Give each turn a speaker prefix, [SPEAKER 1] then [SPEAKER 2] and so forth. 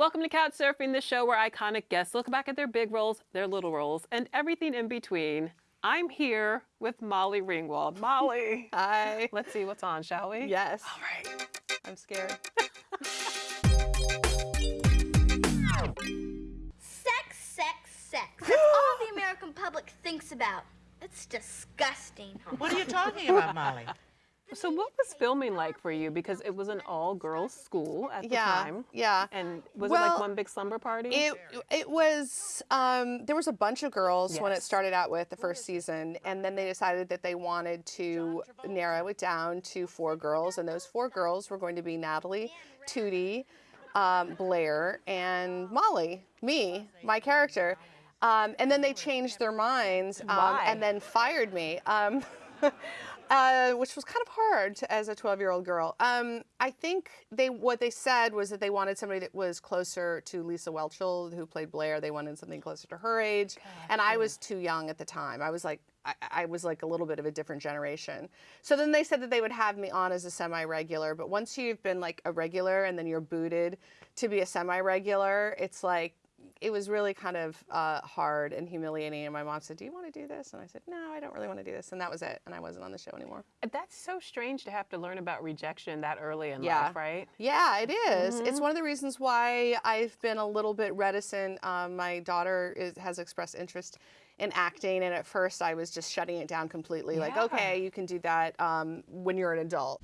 [SPEAKER 1] Welcome to Couch Surfing, the show where iconic guests look back at their big roles, their little roles, and everything in between. I'm here with Molly Ringwald. Molly,
[SPEAKER 2] Hi.
[SPEAKER 1] let's see what's on, shall we?
[SPEAKER 2] Yes.
[SPEAKER 1] All right.
[SPEAKER 2] I'm scared.
[SPEAKER 3] Sex, sex, sex. That's all the American public thinks about. It's disgusting.
[SPEAKER 4] What are you talking about, Molly?
[SPEAKER 1] So what was filming like for you? Because it was an all-girls school at the
[SPEAKER 2] Yeah.
[SPEAKER 1] time.
[SPEAKER 2] Yeah.
[SPEAKER 1] And was it like one big slumber party?
[SPEAKER 2] It it was um, there was a bunch of girls when it started out with the first season, and then they decided that they wanted to narrow it down to four girls, and those four girls were going to be Natalie, Tootie, um, Blair, and Molly, me, my character. Um, and then they changed their minds um, and then fired me. Uh, which was kind of hard as a 12-year-old girl. Um, I think they what they said was that they wanted somebody that was closer to Lisa Whelchel, who played Blair. They wanted something closer to her age, and I was too young at the time. I was like I, I was like a little bit of a different generation. So then they said that they would have me on as a semi-regular, but once you've been like a regular and then you're booted to be a semi-regular, it's like it was really kind of uh, hard and humiliating. And my mom said, "Do you want to do this?" And I said, "No, I don't really want to do this." And that was it. And I wasn't on the show anymore.
[SPEAKER 1] That's so strange to have to learn about rejection that early in
[SPEAKER 2] Yeah.
[SPEAKER 1] life, right?
[SPEAKER 2] Yeah, it is.
[SPEAKER 1] Mm-hmm.
[SPEAKER 2] It's one of the reasons why I've been a little bit reticent. Um, my daughter is, has expressed interest in acting, and at first I was just shutting it down completely. Like, okay, you can do that um, when you're an adult.